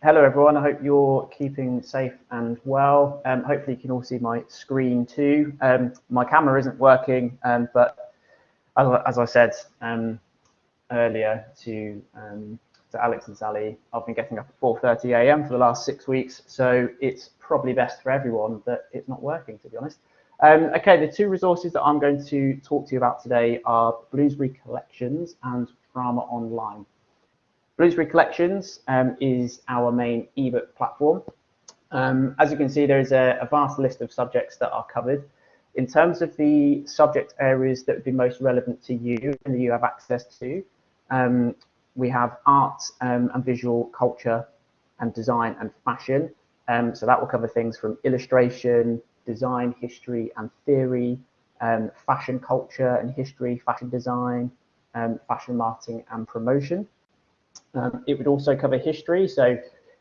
hello everyone, I hope you're keeping safe and well. Um, hopefully you can all see my screen too. Um, my camera isn't working, um, but as, I said um, earlier to, um, to Alex and Sally, I've been getting up at 4.30 a.m. for the last six weeks, so it's probably best for everyone that it's not working, to be honest. Um, okay, the two resources that I'm going to talk to you about today are Bloomsbury Collections and Drama Online. Bloomsbury Collections um, is our main ebook platform. Um, as you can see, there is a, a, vast list of subjects that are covered. In terms of the subject areas that would be most relevant to you and that you have access to, um, we have art um, and visual culture and design and fashion. Um, so that will cover things from illustration, design, history and theory, um, fashion culture and history, fashion design, fashion marketing and promotion. Um, it would also cover history, so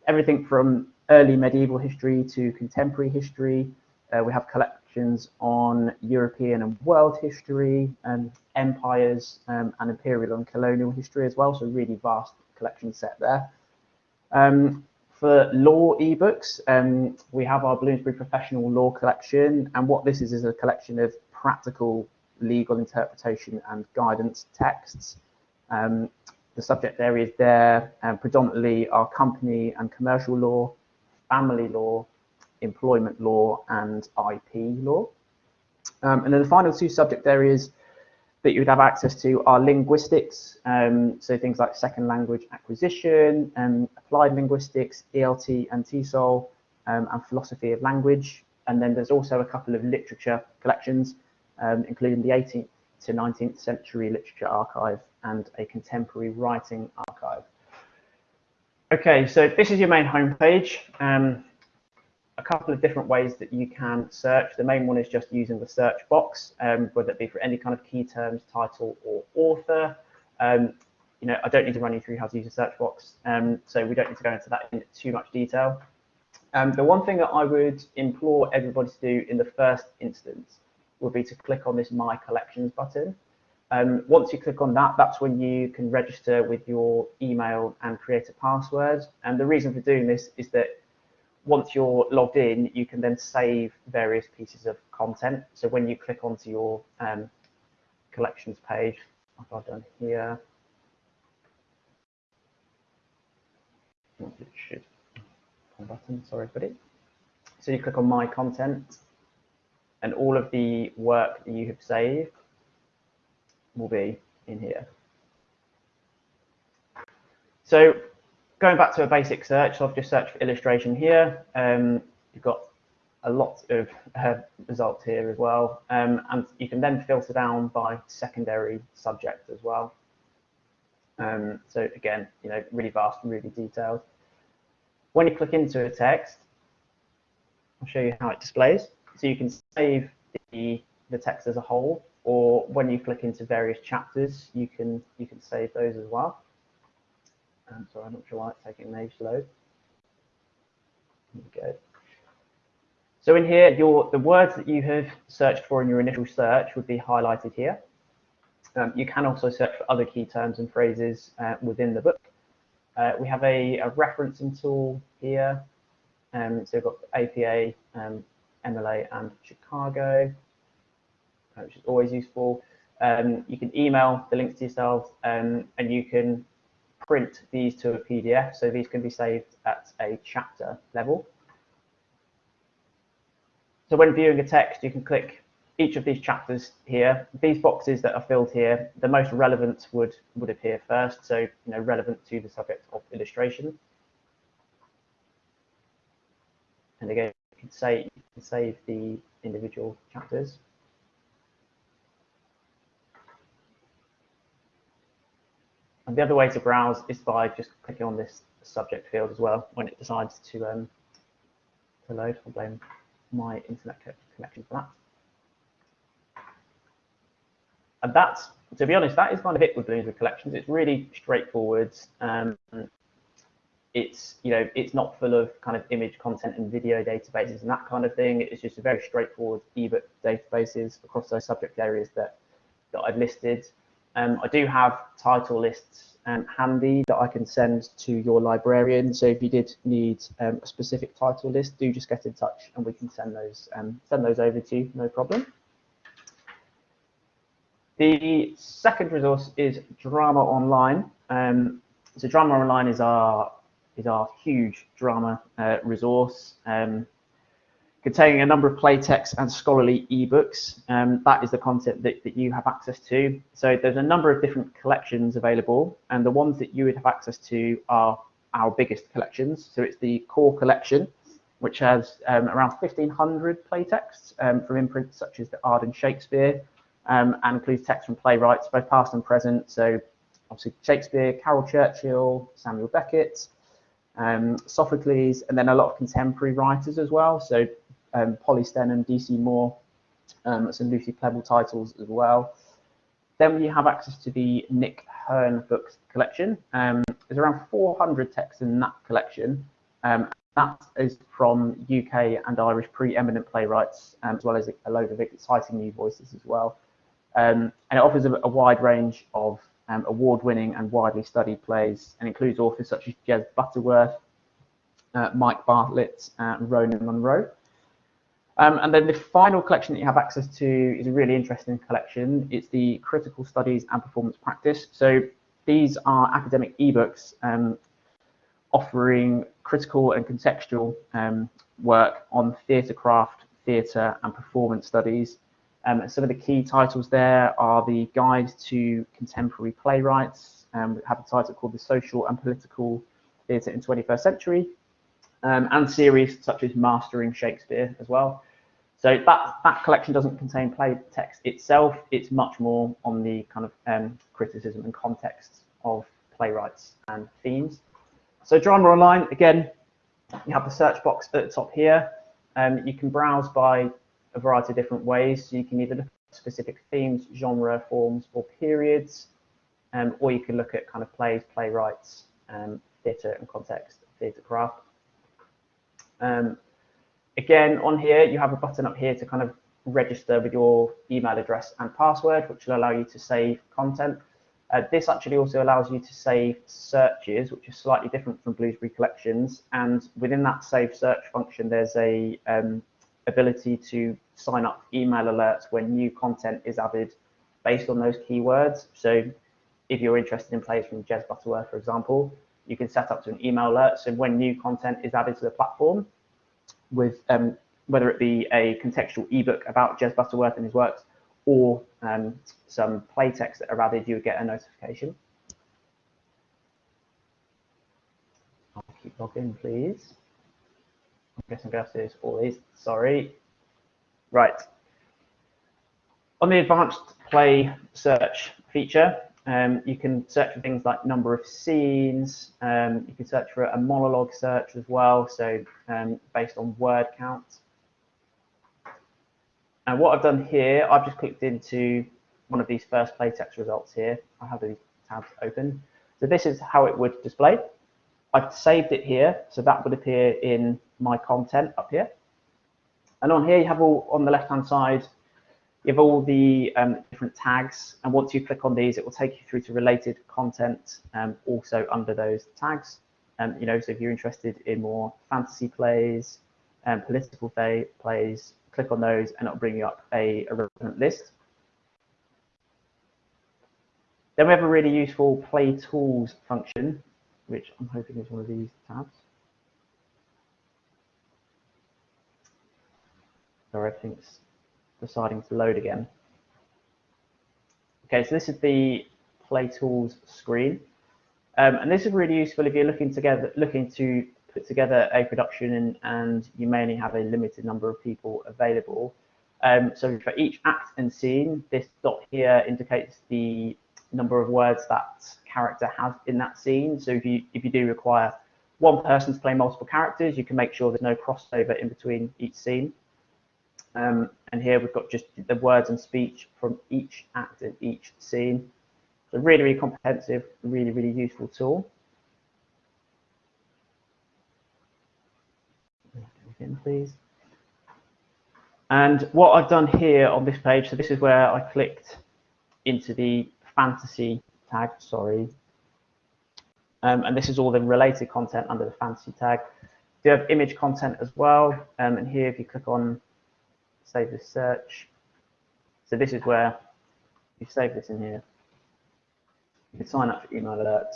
everything from early medieval history to contemporary history. Uh, we have collections on European and world history, and empires um, and imperial and colonial history as well, so really vast collection set there. Um, for law ebooks, um, we have our Bloomsbury Professional Law Collection, and what this is is a collection of practical legal interpretation and guidance texts. Um, the subject areas there um, predominantly are company and commercial law, family law, employment law, and IP law. Um, and then the final two subject areas that you would have access to are linguistics, um, so things like second language acquisition, um, applied linguistics, ELT and TESOL, um, and philosophy of language. And then there's also a couple of literature collections, um, including the 18th to 19th century literature archive and a contemporary writing archive. Okay, so this is your main homepage. Um, a couple of different ways that you can search. The main one is just using the search box, um, whether it be for any kind of key terms, title, or author. Um, you know, I don't need to run you through how to use a search box, um, so we don't need to go into that in too much detail. Um, the one thing that I would implore everybody to do in the first instance would be to click on this My Collections button. Um, once you click on that, that's when you can register with your email and create a password. And the reason for doing this is that once you're logged in, you can then save various pieces of content. So when you click onto your um, collections page, I've done here, it should button, sorry, buddy. So you click on my content and all of the work that you have saved will be in here. So going back to a basic search, so I've just searched for illustration here. Um, you've got a lot of uh, results here as well. Um, and you can then filter down by secondary subject as well. Um, so again, you know, really vast and really detailed. When you click into a text, I'll show you how it displays. So you can save the, the text as a whole or when you click into various chapters, you can you can save those as well. Um, sorry, I'm not sure why it's taking an age to load. Here we go. So in here, your the words that you have searched for in your initial search would be highlighted here. Um, you can also search for other key terms and phrases uh, within the book. Uh, we have a, a, referencing tool here. Um, so we've got APA, um, MLA, and Chicago which is always useful. Um, you can email the links to yourself um, and you can print these to a PDF. So these can be saved at a chapter level. So when viewing a text, you can click each of these chapters here. These boxes that are filled here, the most relevant would, would appear first. So, you know, relevant to the subject of illustration. And again, you can, say, you can save the individual chapters. And the other way to browse is by just clicking on this subject field as well when it decides to, um, to load. I'll blame my internet connection for that. And that's, to be honest, that is kind of it with Bloomsbury Collections. It's really straightforward. Um, it's, you know, it's not full of kind of image content and video databases and that kind of thing. It's just a very straightforward ebook databases across those subject areas that, that I've listed. Um, I do have title lists um, handy that I can send to your librarian. So if you did need um, a specific title list, do just get in touch and we can send those um, send those over to you, no problem. The second resource is Drama Online. Um, so Drama Online is our is our huge drama uh, resource. Um, containing a number of play texts and scholarly ebooks. Um, that is the content that, that you have access to. So there's a number of different collections available, and the ones that you would have access to are our biggest collections. So it's the core collection, which has um, around 1,500 play texts um, from imprints such as the Arden Shakespeare, um, and includes texts from playwrights, both past and present. So obviously Shakespeare, Caryl Churchill, Samuel Beckett, um, Sophocles, and then a lot of contemporary writers as well. So um, Polly Stenham, DC Moore, um, some Lucy Prebble titles as well. Then we have access to the Nick Hern books collection. Um, there's around 400 texts in that collection. Um, that is from UK and Irish preeminent playwrights, um, as well as a load of exciting new voices as well. Um, and it offers a, a wide range of um, award-winning and widely studied plays, and includes authors such as Jez Butterworth, uh, Mike Bartlett, and Rona Munro. Um, and then the final collection that you have access to is a really interesting collection. It's the Critical Studies and Performance Practice. So these are academic ebooks um, offering critical and contextual um, work on theatre craft, theatre and performance studies. Um, some of the key titles there are the Guide to Contemporary Playwrights, um, we have a title called The Social and Political Theatre in 21st Century, um, and series such as Mastering Shakespeare as well. So that, that collection doesn't contain play text itself. It's much more on the kind of um, criticism and context of playwrights and themes. So Drama Online, again, you have the search box at the top here. Um, you can browse by a variety of different ways. So you can either look at specific themes, genre, forms, or periods, um, or you can look at kind of plays, playwrights, um, theatre and context, theatre craft. Um, Again, on here, you have a button up here to kind of register with your email address and password, which will allow you to save content. Uh, this actually also allows you to save searches, which is slightly different from Bloomsbury Collections. And within that save search function, there's a um, ability to sign up email alerts when new content is added based on those keywords. So if you're interested in plays from Jez Butterworth, for example, you can set up to an email alert. So when new content is added to the platform, with um, whether it be a contextual ebook about Jez Butterworth and his works or um, some play text that are added, you would get a notification. I'll keep logging, please. I'm guessing I'm going to do all these. Sorry. Right. On the advanced play search feature, um, you can search for things like number of scenes. Um, you can search for a monologue search as well, so um, based on word count. And what I've done here, I've just clicked into one of these first play text results here. I have these tabs open. So this is how it would display. I've saved it here, so that would appear in my content up here. And on here, you have all on the left-hand side, have all the um, different tags, and once you click on these, it will take you through to related content um, also under those tags. Um, you know, so if you're interested in more fantasy plays, and political play, plays, click on those and it'll bring you up a, a relevant list. Then we have a really useful play tools function, which I'm hoping is one of these tabs. So everything's deciding to load again. Okay, so this is the Play Tools screen. Um, and this is really useful if you're looking together, looking to put together a production and, and you may only have a limited number of people available. Um, so for each act and scene, this dot here indicates the number of words that character has in that scene. So if you if you do require one person to play multiple characters, you can make sure there's no crossover in between each scene. Um, and here we've got just the words and speech from each act and each scene. So really, really comprehensive, really, really useful tool. In, please. And what I've done here on this page, so this is where I clicked into the fantasy tag, sorry. Um, and this is all the related content under the fantasy tag. Do have image content as well. Um, and here, if you click on save this search, so this is where you save this in here. You can sign up for email alerts,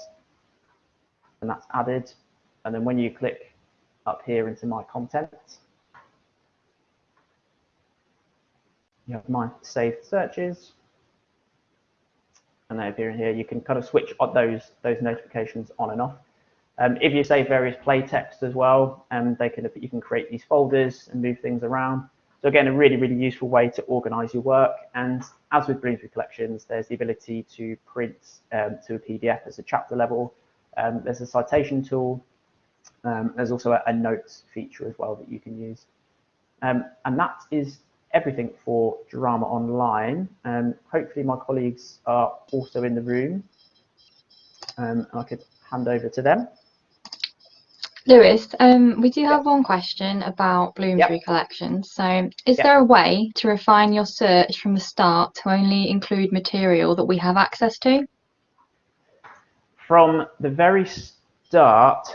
and that's added. And then when you click up here into my content, you have my saved searches. And they appear in here. You can kind of switch those, those notifications on and off. Um, if you save various play text as well, um, they can you can create these folders and move things around. So again, a really, really useful way to organize your work. And as with Bloomsbury Collections, there's the ability to print um, to a PDF as a chapter level. Um, there's a citation tool. Um, there's also a, a, notes feature as well that you can use. Um, and that is everything for Drama Online. Um, hopefully my colleagues are also in the room. Um, and I could hand over to them. Lewis, um, we do have one question about Bloomsbury yep. collections. So, is yep. there a way to refine your search from the start to only include material that we have access to? From the very start,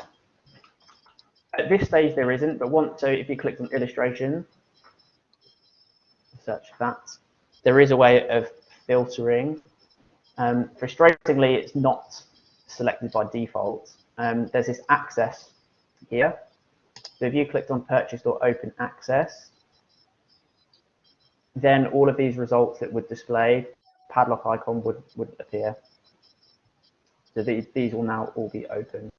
at this stage there isn't, but once, so if you click on illustration, search that, there is a way of filtering. Um, frustratingly, it's not selected by default. Um, there's this access here. So if you clicked on purchased or open access, then all of these results that would display, padlock icon would, would appear. So these, these will now all be open.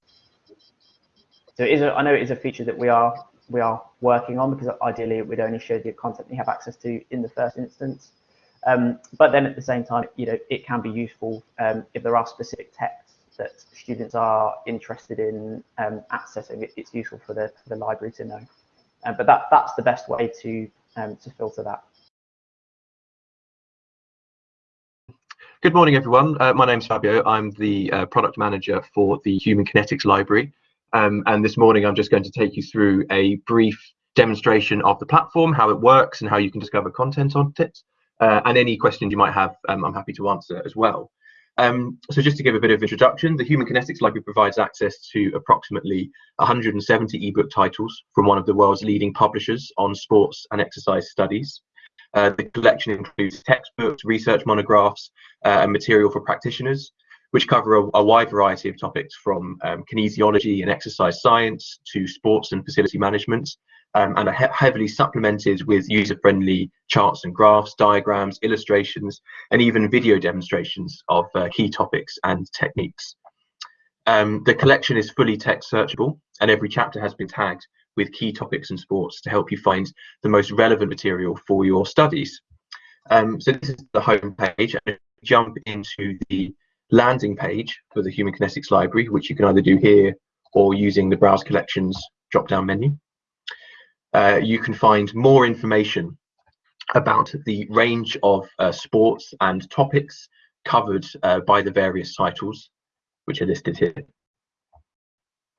So it is a, I know it is a feature that we are we are working on because ideally it would only show the content you have access to in the first instance. Um, but then at the same time, you know, it can be useful um, if there are specific text that students are interested in um, accessing, it's useful for the, for the library to know. Um, but that, that's the best way to, um, to filter that. Good morning, everyone. Uh, my name's Fabio. I'm the uh, product manager for the Human Kinetics Library. Um, and this morning, I'm just going to take you through a brief demonstration of the platform, how it works and how you can discover content on it. Uh, and any questions you might have, um, I'm happy to answer as well. Um, so just to give a bit of introduction, the Human Kinetics Library provides access to approximately 170 ebook titles from one of the world's leading publishers on sports and exercise studies. Uh, the collection includes textbooks, research monographs, uh, and material for practitioners, which cover a, a wide variety of topics from um, kinesiology and exercise science to sports and facility management, um, and are he heavily supplemented with user-friendly charts and graphs, diagrams, illustrations, and even video demonstrations of uh, key topics and techniques. Um, the collection is fully text searchable, and every chapter has been tagged with key topics and sports to help you find the most relevant material for your studies. Um, so this is the home page. And jump into the landing page for the Human Kinetics Library, which you can either do here or using the Browse Collections drop-down menu. Uh, you can find more information about the range of uh, sports and topics covered uh, by the various titles, which are listed here,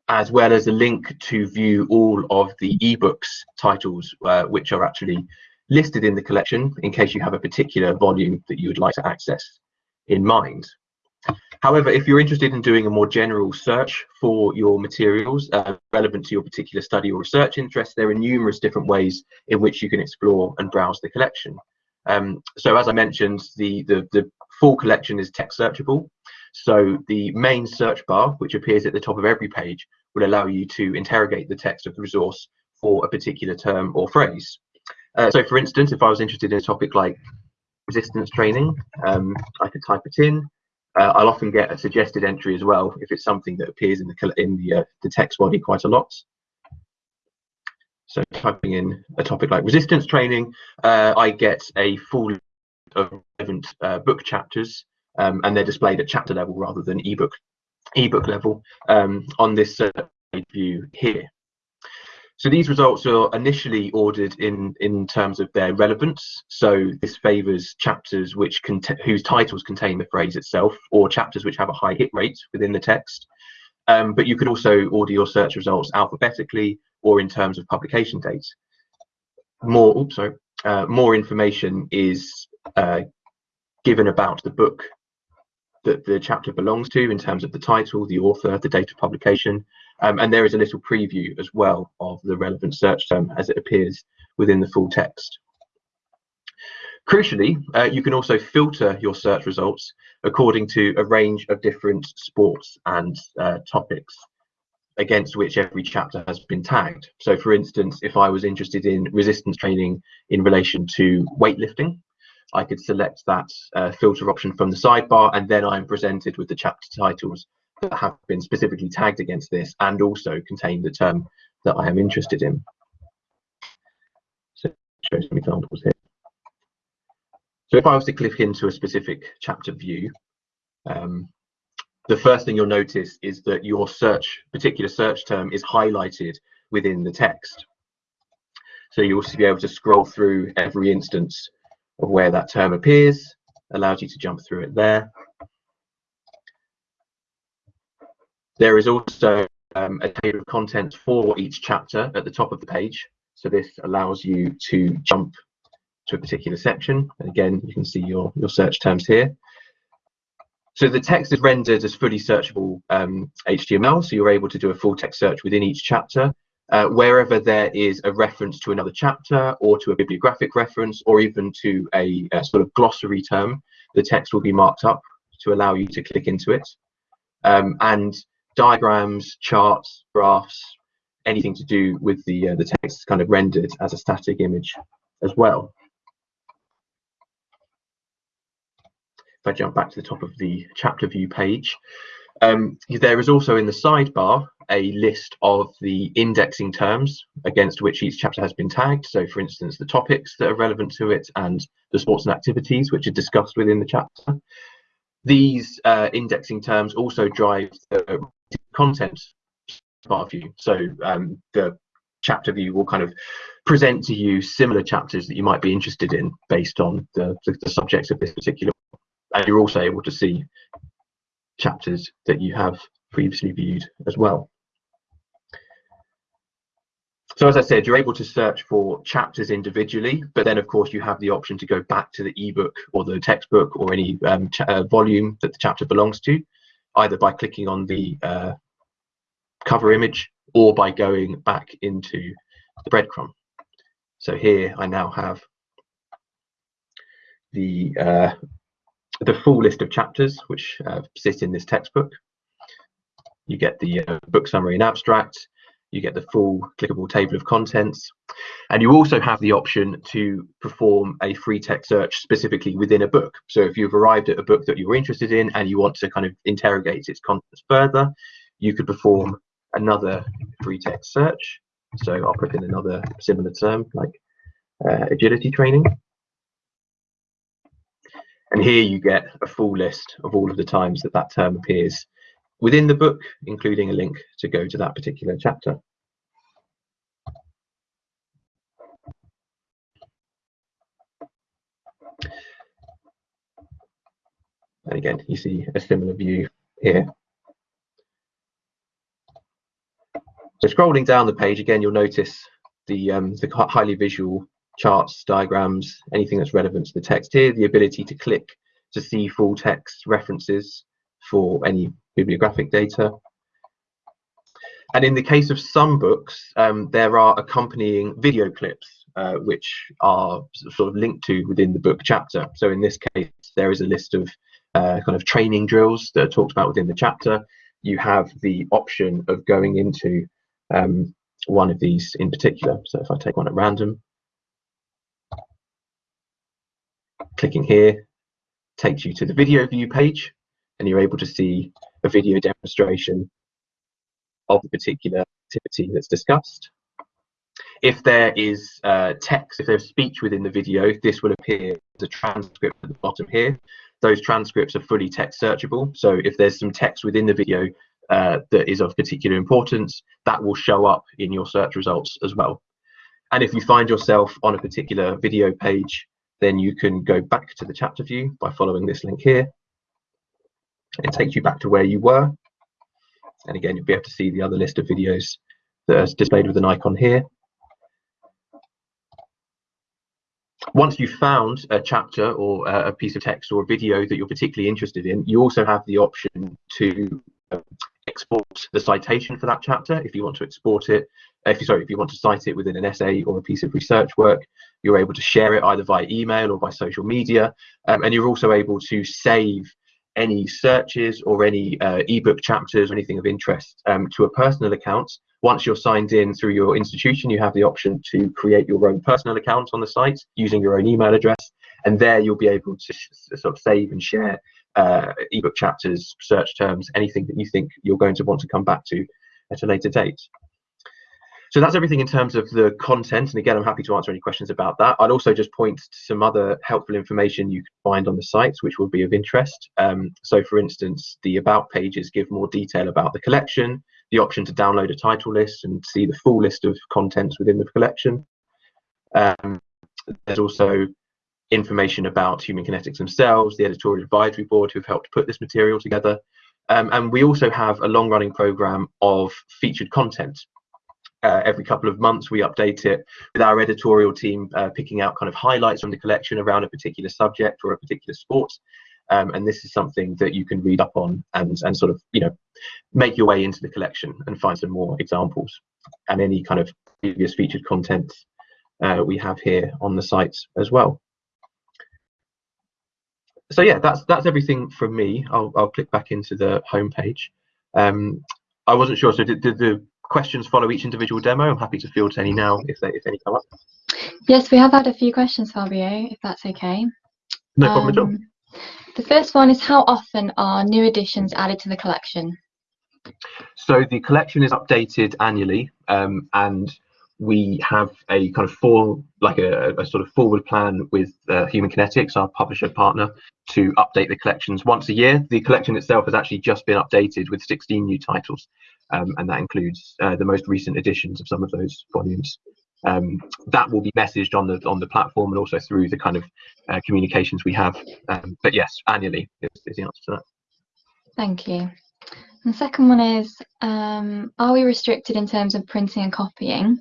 as well as a link to view all of the ebooks titles, uh, which are actually listed in the collection in case you have a particular volume that you would like to access in mind. However, if you're interested in doing a more general search for your materials uh, relevant to your particular study or research interest, there are numerous different ways in which you can explore and browse the collection. Um, so as I mentioned, the, the, the full collection is text searchable. So the main search bar, which appears at the top of every page, will allow you to interrogate the text of the resource for a particular term or phrase. Uh, so for instance, if I was interested in a topic like resistance training, um, I could type it in uh, I'll often get a suggested entry as well if it's something that appears in the in the, uh, the text body quite a lot. So typing in a topic like resistance training, uh, I get a full of relevant uh, book chapters, um, and they're displayed at chapter level rather than ebook ebook level um, on this uh, view here. So these results are initially ordered in, in terms of their relevance. So this favors chapters which whose titles contain the phrase itself or chapters which have a high hit rate within the text. Um, but you could also order your search results alphabetically or in terms of publication dates. More, oops, sorry, uh, more information is uh, given about the book that the chapter belongs to in terms of the title, the author, the date of publication, um, and there is a little preview as well of the relevant search term as it appears within the full text. Crucially, uh, you can also filter your search results according to a range of different sports and uh, topics against which every chapter has been tagged. So for instance, if I was interested in resistance training in relation to weightlifting, I could select that uh, filter option from the sidebar and then I'm presented with the chapter titles that have been specifically tagged against this and also contain the term that I am interested in. So show some examples here. So if I was to click into a specific chapter view, um, the first thing you'll notice is that your search, particular search term is highlighted within the text. So you'll also be able to scroll through every instance of where that term appears, allows you to jump through it there. There is also um, a table of contents for each chapter at the top of the page. So this allows you to jump to a particular section. And again, you can see your, your search terms here. So the text is rendered as fully searchable um, HTML, so you're able to do a full text search within each chapter. Uh, wherever there is a reference to another chapter or to a bibliographic reference or even to a, a, sort of glossary term, the text will be marked up to allow you to click into it. Um, and diagrams, charts, graphs, anything to do with the, uh, the text kind of rendered as a static image as well. If I jump back to the top of the chapter view page, um, there is also in the sidebar a list of the indexing terms against which each chapter has been tagged. So for instance, the topics that are relevant to it and the sports and activities which are discussed within the chapter. These uh, indexing terms also drive the content bar view. So um, the chapter view will kind of present to you similar chapters that you might be interested in based on the, the, the subjects of this particular and you're also able to see chapters that you have previously viewed as well. So as I said, you're able to search for chapters individually, but then of course you have the option to go back to the ebook or the textbook or any um, uh, volume that the chapter belongs to, either by clicking on the uh, cover image or by going back into the breadcrumb. So here I now have the uh, the full list of chapters which uh, sit in this textbook. You get the uh, book summary and abstract, you get the full clickable table of contents, and you also have the option to perform a free text search specifically within a book. So if you've arrived at a book that you're interested in and you want to kind of interrogate its contents further, you could perform another free text search. So I'll put in another similar term like uh, agility training. And here you get a full list of all of the times that that term appears within the book, including a link to go to that particular chapter. And again, you see a similar view here. So scrolling down the page, again, you'll notice the, um, the highly visual charts, diagrams, anything that's relevant to the text here, the ability to click to see full text references for any bibliographic data. And in the case of some books, um, there are accompanying video clips uh, which are sort of linked to within the book chapter. So in this case, there is a list of uh, kind of training drills that are talked about within the chapter. You have the option of going into um, one of these in particular. So if I take one at random, Clicking here takes you to the video view page and you're able to see a video demonstration of the particular activity that's discussed. If there is uh, text, if there's speech within the video, this will appear as a transcript at the bottom here. Those transcripts are fully text searchable. So if there's some text within the video uh, that is of particular importance, that will show up in your search results as well. And if you find yourself on a particular video page then you can go back to the chapter view by following this link here. It takes you back to where you were. And again, you'll be able to see the other list of videos that are displayed with an icon here. once you've found a chapter or a piece of text or a video that you're particularly interested in, you also have the option to export the citation for that chapter if you want to export it. If you sorry, if you want to cite it within an essay or a piece of research work, you're able to share it either via email or by social media, um, and you're also able to save any searches or any uh, ebook chapters or anything of interest um, to a personal account. Once you're signed in through your institution, you have the option to create your own personal account on the site using your own email address. And there you'll be able to sort of save and share uh, ebook chapters, search terms, anything that you think you're going to want to come back to at a later date. So that's everything in terms of the content. And again, I'm happy to answer any questions about that. I'd also just point to some other helpful information you can find on the site, which will be of interest. Um, so for instance, the about pages give more detail about the collection, the option to download a title list and see the full list of contents within the collection. Um, there's also information about human kinetics themselves, the editorial advisory board who've helped put this material together. Um, and we also have a long running program of featured content. Uh, every couple of months we update it with our editorial team uh, picking out kind of highlights from the collection around a particular subject or a particular sport. Um, and this is something that you can read up on and and sort of you know make your way into the collection and find some more examples and any kind of previous featured content uh, we have here on the site as well so yeah that's that's everything from me i'll, I'll click back into the home page um, i wasn't sure so did, did the questions follow each individual demo. I'm happy to field any now if they if any come up. Yes, we have had a few questions, Fabio, if that's okay. No problem at all. Um, the first one is how often are new editions added to the collection? So the collection is updated annually um, and we have a kind of full, like a, a sort of forward plan with uh, Human Kinetics, our publisher partner, to update the collections once a year. The collection itself has actually just been updated with 16 new titles, um, and that includes uh, the most recent editions of some of those volumes. Um, that will be messaged on the on the platform and also through the kind of uh, communications we have. Um, but yes, annually is, is, the answer to that. Thank you. And the second one is, um, are we restricted in terms of printing and copying?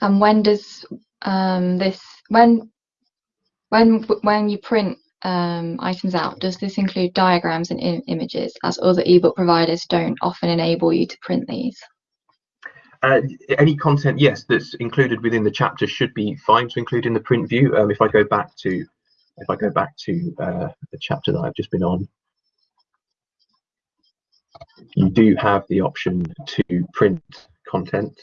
And when does um, this when when when you print um, items out, does this include diagrams and images, as other ebook providers don't often enable you to print these? Uh, any content, yes, that's included within the chapter should be fine to include in the print view. Um, if I go back to, if I go back to uh, the chapter that I've just been on, you do have the option to print content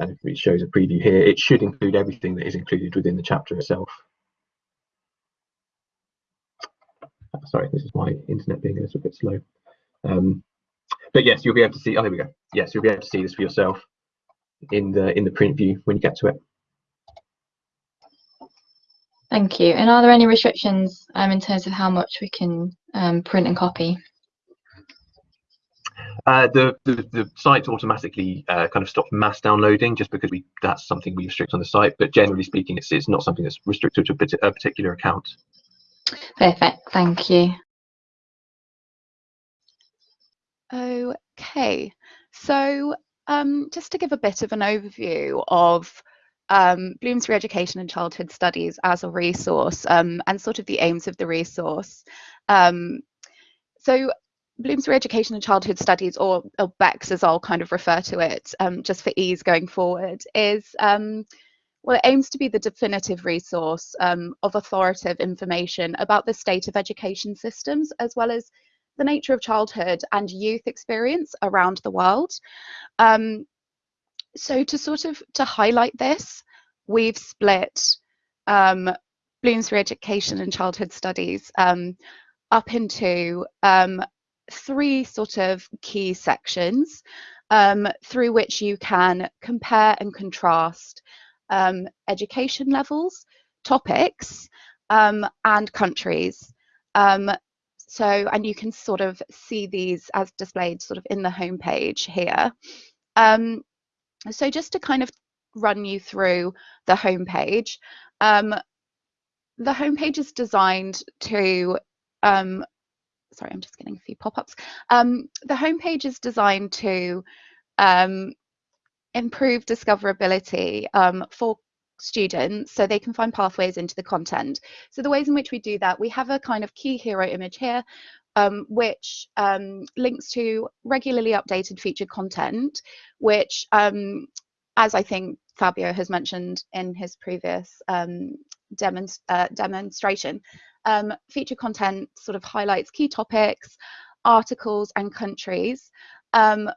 and it shows a preview here, it should include everything that is included within the chapter itself. Sorry, this is my internet being a little bit slow. Um, but yes, you'll be able to see. Oh, there we go. Yes, you'll be able to see this for yourself in the in the print view when you get to it. Thank you. And are there any restrictions um, in terms of how much we can um, print and copy? Uh, the, the, the site automatically uh, kind of stops mass downloading just because we that's something we restrict on the site. But generally speaking, it's it's not something that's restricted to a particular account. Perfect. Thank you. Okay, so um, just to give a bit of an overview of um, Bloomsbury Education and Childhood Studies as a resource um, and sort of the aims of the resource. Um, so Bloomsbury Education and Childhood Studies, or, or as I'll kind of refer to it, um, just for ease going forward, is um, well, it aims to be the definitive resource um, of authoritative information about the state of education systems, as well as the nature of childhood and youth experience around the world. Um, so to sort of to highlight this, we've split um, Bloomsbury Education and Childhood Studies um, up into um, three sort of key sections um, through which you can compare and contrast um, education levels, topics, um, and countries. Um, so, and you can sort of see these as displayed sort of in the homepage here. Um, so just to kind of run you through the homepage, um, the homepage is designed to sorry, I'm just getting a few pop-ups. Um, the homepage is designed to um, improve discoverability um, for students so they can find pathways into the content. So the ways in which we do that, we have a kind of key hero image here, um, which um, links to regularly updated featured content, which, um, as I think Fabio has mentioned in his previous um, demonst uh, demonstration, um, featured content sort of highlights key topics, articles and countries, um,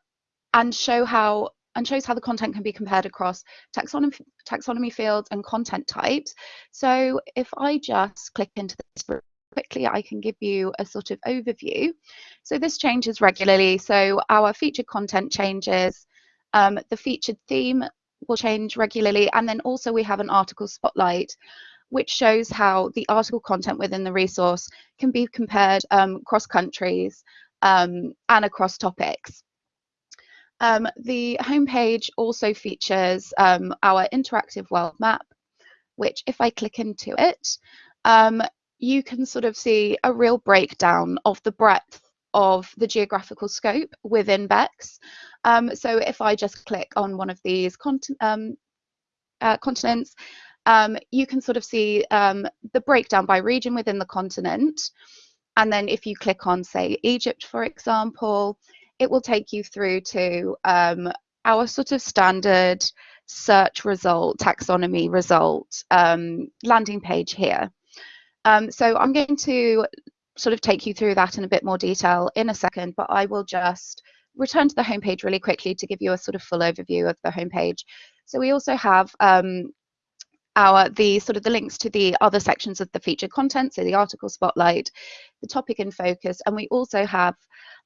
and show how and shows how the content can be compared across taxonomy, taxonomy fields and content types. So if I just click into this quickly, I can give you a sort of overview. So this changes regularly. So our featured content changes, um, the featured theme will change regularly, and then also we have an article spotlight, which shows how the article content within the resource can be compared um, across countries um, and across topics. Um, the homepage also features um, our interactive world map, which if I click into it, um, you can sort of see a real breakdown of the breadth of the geographical scope within BECCS. Um, so if I just click on one of these uh, continents, um, you can sort of see the breakdown by region within the continent. And then if you click on, say, Egypt, for example, it will take you through to um, our sort of standard search result, taxonomy result um, landing page here. Um, so I'm going to sort of take you through that in a bit more detail in a second, but I will just return to the homepage really quickly to give you a sort of full overview of the homepage. So we also have um, our the sort of the links to the other sections of the featured content, so the article spotlight, the topic in focus, and we also have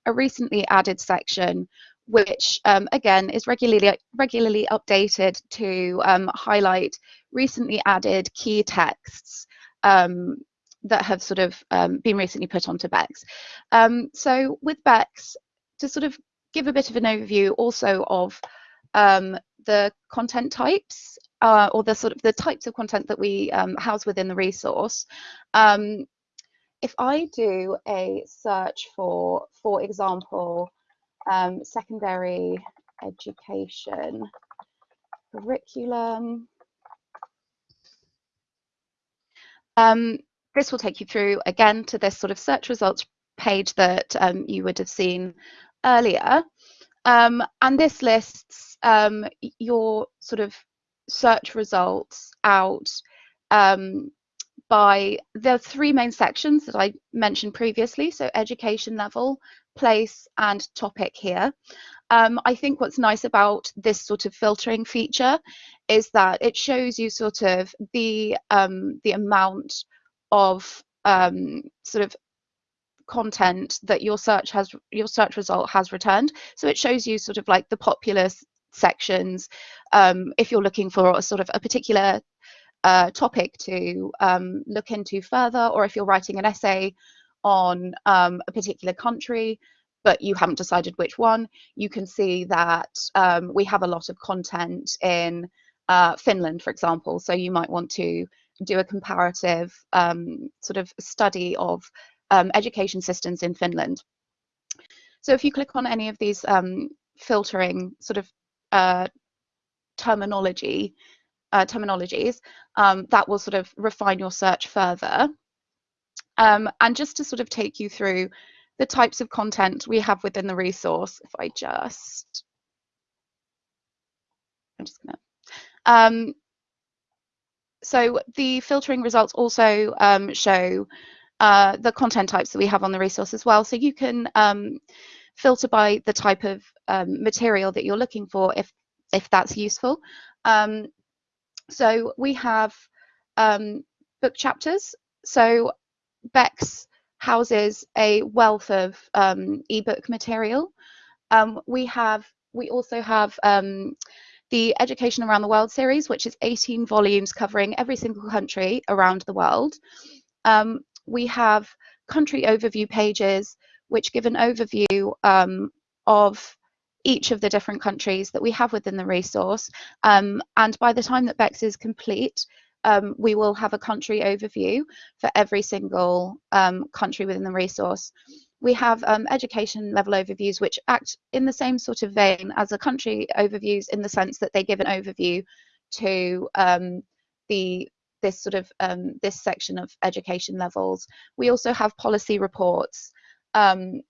a recently added section which um, again is regularly regularly updated to um, highlight recently added key texts um, that have sort of um, been recently put onto BECCS. Um, so with BECCS, to sort of give a bit of an overview also of um, the content types uh, or the sort of the types of content that we house within the resource. Um, if I do a search for, for example, um, secondary education curriculum, um, this will take you through again to this sort of search results page that um, you would have seen earlier. Um, and this lists um, your sort of search results out um, by the three main sections that I mentioned previously, so education level, place and topic here. Um, I think what's nice about this sort of filtering feature is that it shows you sort of the um, the amount of um, sort of content that your search has your search result has returned. So it shows you sort of like the popular sections um, if you're looking for a sort of a particular uh, topic to um, look into further, or if you're writing an essay on um, a particular country, but you haven't decided which one, you can see that um, we have a lot of content in uh, Finland, for example. So you might want to do a comparative um, sort of study of um, education systems in Finland. So if you click on any of these filtering sort of uh, terminology, uh, terminologies, um, that will sort of refine your search further. Um, and just to sort of take you through the types of content we have within the resource, if I just, I'm just gonna, um, so the filtering results also um, show uh, the content types that we have on the resource as well. So you can um, filter by the type of um, material that you're looking for if if that's useful. Um, so we have um, book chapters. So BECCS houses a wealth of um, ebook material. Um, we have we also have the Education Around the World series, which is 18 volumes covering every single country around the world. Um, we have country overview pages, which give an overview um, of each of the different countries that we have within the resource. Um, and by the time that BECCS is complete, um, we will have a country overview for every single um, country within the resource. we have um, education level overviews which act in the same sort of vein as a country overviews in the sense that they give an overview to um, the this sort of um, this section of education levels. We also have policy reports um,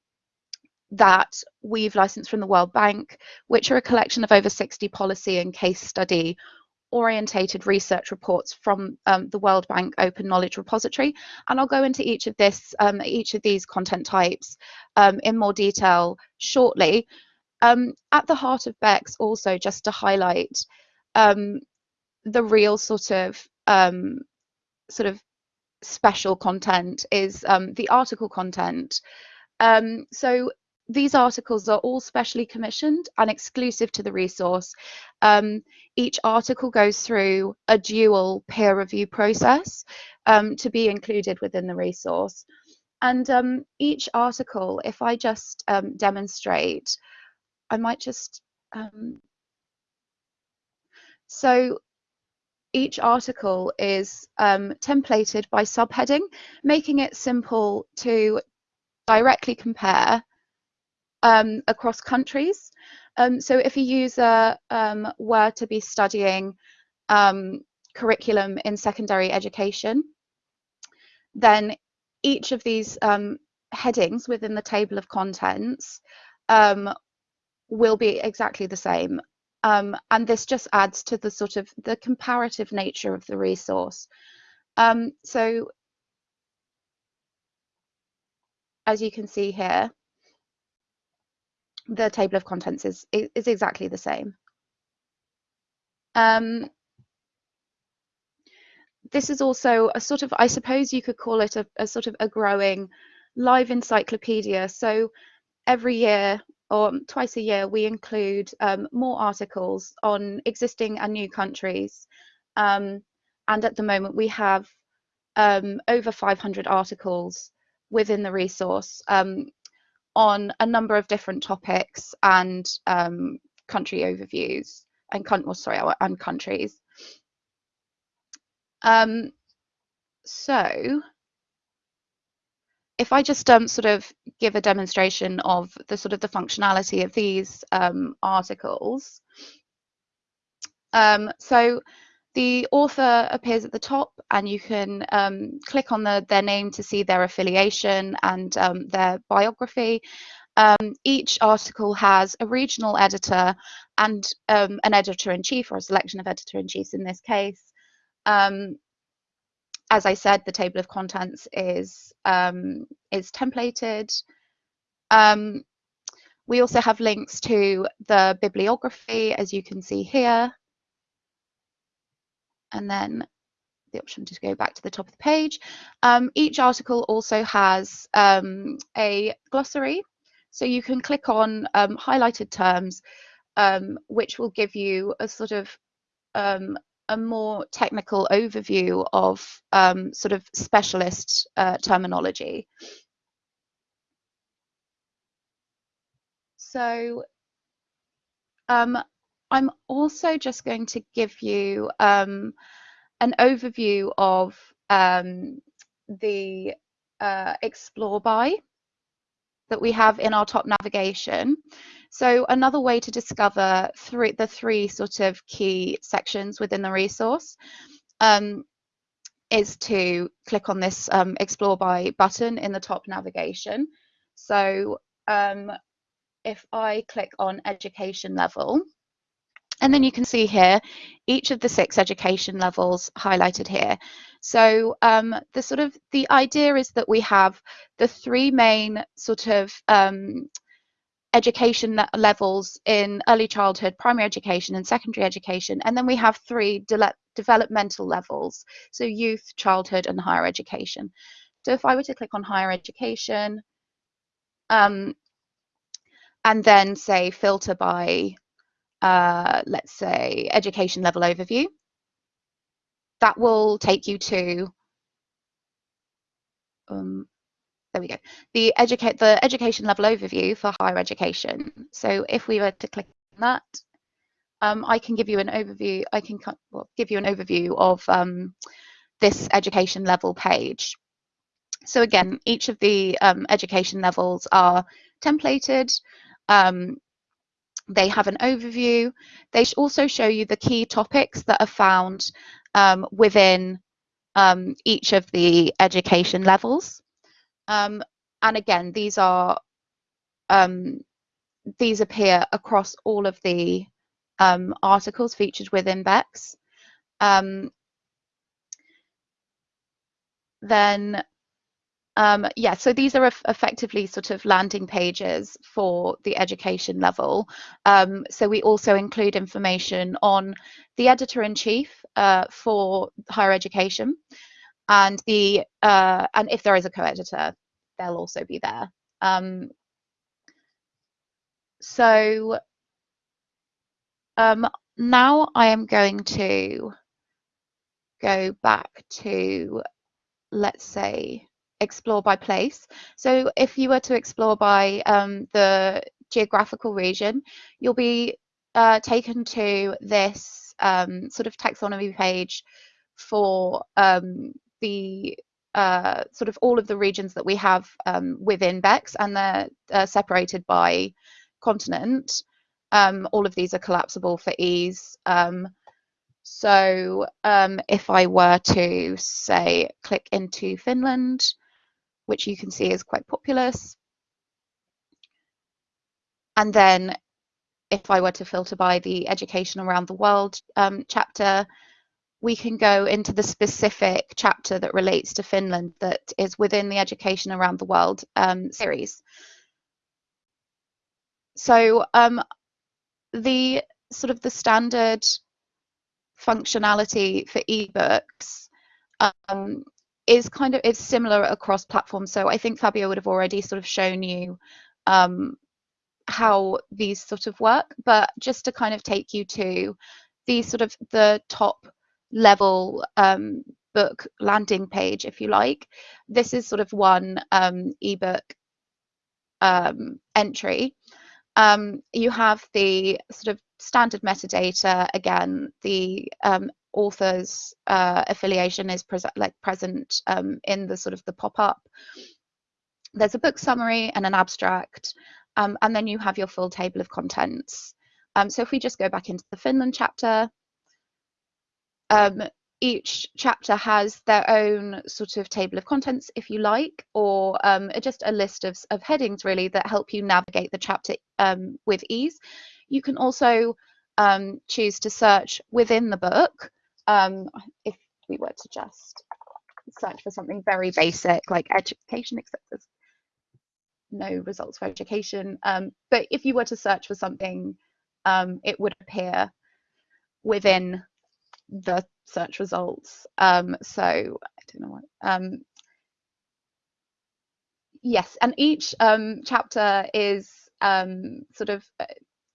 that we've licensed from the World Bank, which are a collection of over 60 policy and case study orientated research reports from um, the World Bank Open Knowledge Repository. And I'll go into each of this, um, each of these content types um, in more detail shortly. Um, at the heart of BECS also just to highlight um, the real sort of um, sort of special content is the article content. Um, so these articles are all specially commissioned and exclusive to the resource. Um, each article goes through a dual peer review process um, to be included within the resource. And um, each article, if I just um, demonstrate, I might just, um, so each article is um, templated by subheading, making it simple to directly compare um, across countries. Um, so if a user um, were to be studying um, curriculum in secondary education, then each of these um, headings within the table of contents will be exactly the same um, and this just adds to the sort of the comparative nature of the resource. Um, so as you can see here, the table of contents is, is exactly the same. Um, this is also a sort of, I suppose you could call it a, a sort of a growing live encyclopedia. So every year or twice a year, we include um, more articles on existing and new countries. Um, and at the moment, we have um, over 500 articles within the resource um, on a number of different topics and um, country overviews and well, sorry, and countries. Um, so if I just um, sort of give a demonstration of the sort of the functionality of these um, articles. Um, so the author appears at the top and you can um, click on the, their name to see their affiliation and um, their biography. Um, each article has a regional editor and an editor-in-chief or a selection of editor-in-chiefs in this case. Um, as I said, the table of contents is um, is templated. Um, we also have links to the bibliography, as you can see here. And then the option to go back to the top of the page. Um, each article also has um, a glossary. So you can click on um, highlighted terms, um, which will give you a sort of um, a more technical overview of um, sort of specialist uh, terminology. So um, I'm also just going to give you um, an overview of um, the uh, Explore by that we have in our top navigation. So another way to discover three, the three sort of key sections within the resource um, is to click on this um, Explore by button in the top navigation. So um, if I click on education level, and then you can see here each of the six education levels highlighted here. So um, the sort of the idea is that we have the three main sort of um, education levels in early childhood, primary education and secondary education. And then we have three de developmental levels, so youth, childhood and higher education. So if I were to click on higher education um, and then say filter by, uh, let's say, education level overview, that will take you to um, there we go. The educate the education level overview for higher education. So if we were to click on that, um, I can give you an overview. I can well, give you an overview of um, this education level page. so again, each of the um, education levels are templated. Um, they have an overview. They also show you the key topics that are found um, within um, each of the education levels. Um, and again, these are um, these appear across all of the um, articles featured within BECS. Then um, yeah, so these are effectively sort of landing pages for the education level. Um, so we also include information on the editor-in-chief uh, for higher education, and the uh, and if there is a co-editor, they'll also be there. Um, so um, now I am going to go back to, let's say, explore by place. So if you were to explore by um, the geographical region, you'll be uh, taken to this um, sort of taxonomy page for um, the uh, sort of all of the regions that we have um, within BECS and they're uh, separated by continent. Um, all of these are collapsible for ease. Um, so if I were to say click into Finland, which you can see is quite populous. And then if I were to filter by the education around the world um, chapter, we can go into the specific chapter that relates to Finland that is within the education around the world um, series. So um, the sort of the standard functionality for ebooks um, is kind of it's similar across platforms. So I think Fabio would have already sort of shown you um, how these sort of work, but just to kind of take you to the sort of the top level um, book landing page, if you like. This is sort of one um, ebook um, entry. Um, you have the sort of standard metadata again, the um, author's uh, affiliation is pre like present um, in the sort of the pop-up. There's a book summary and an abstract, um, and then you have your full table of contents. Um, so if we just go back into the Finland chapter, um, each chapter has their own sort of table of contents, if you like, or um, just a list of, of headings really that help you navigate the chapter um, with ease. You can also um, choose to search within the book um, if we were to just search for something very basic like education, except there's no results for education. Um, but if you were to search for something, um, it would appear within the search results. Um, so I don't know what. Um, yes, and each um, chapter is um, sort of uh,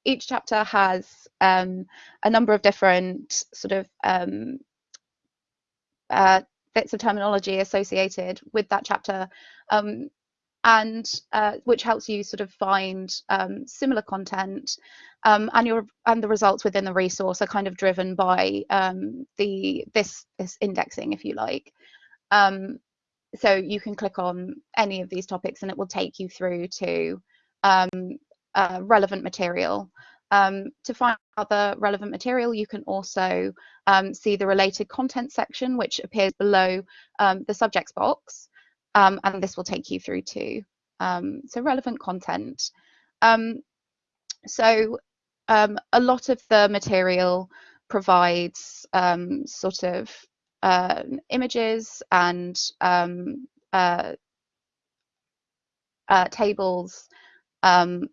each chapter has um, a number of different sort of um, uh, bits of terminology associated with that chapter um, and uh, which helps you sort of find um, similar content um, and your and the results within the resource are kind of driven by um, the this this indexing if you like. So you can click on any of these topics and it will take you through to um, uh, relevant material. Um, to find other relevant material, you can also um, see the related content section, which appears below um, the subjects box, um, and this will take you through to um, so relevant content. Um, so a lot of the material provides sort of uh, images and uh, uh, tables um,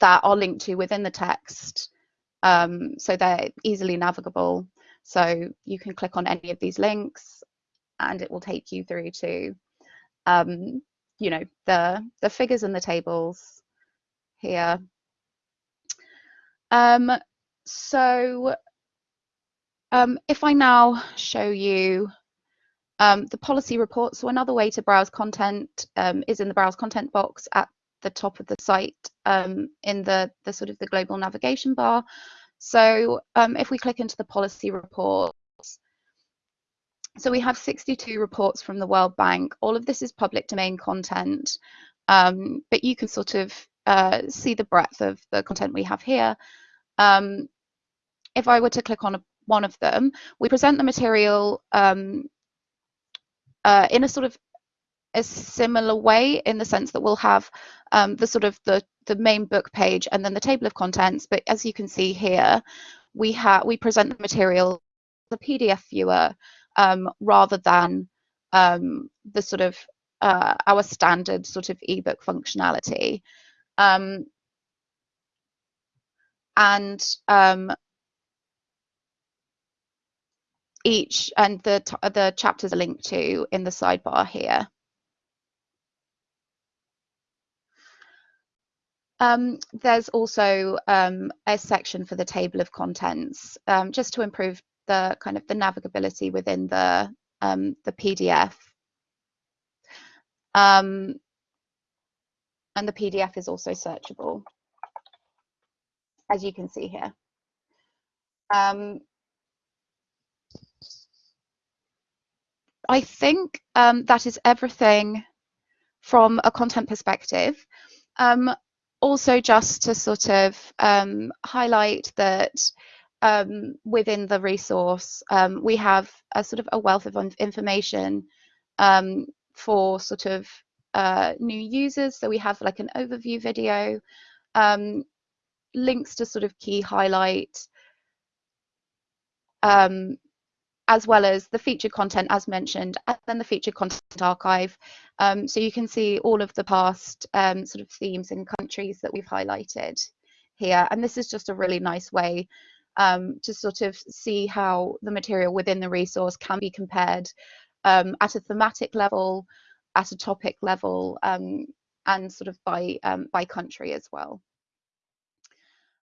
that are linked to within the text. Um, so they're easily navigable. So you can click on any of these links and it will take you through to, um, you know, the, the figures and the tables here. Um, so um, if I now show you um, the policy report, so another way to browse content um, is in the browse content box at the top of the site um, in the, the sort of the global navigation bar. So um, if we click into the policy reports, so we have 62 reports from the World Bank. All of this is public domain content, um, but you can sort of uh, see the breadth of the content we have here. Um, if I were to click on a, one of them, we present the material um, uh, in a sort of a similar way in the sense that we'll have um, the sort of the, the main book page and then the table of contents. But as you can see here, we have we present the material the PDF viewer um, rather than um, the sort of uh, our standard sort of ebook functionality. Um, and um, each and the the chapters are linked to in the sidebar here. Um, there's also um, a section for the table of contents, um, just to improve the kind of the navigability within the um, the PDF. Um, and the PDF is also searchable, as you can see here. Um, I think that is everything from a content perspective. Um, also, just to sort of um, highlight that um, within the resource, um, we have a sort of a wealth of information um, for sort of uh, new users. So we have like an overview video, um, links to sort of key highlights, um, as well as the featured content as mentioned, and then the featured content archive. So you can see all of the past sort of themes and countries that we've highlighted here. And this is just a really nice way um, to sort of see how the material within the resource can be compared um, at a thematic level, at a topic level, um, and sort of by, um, by country as well.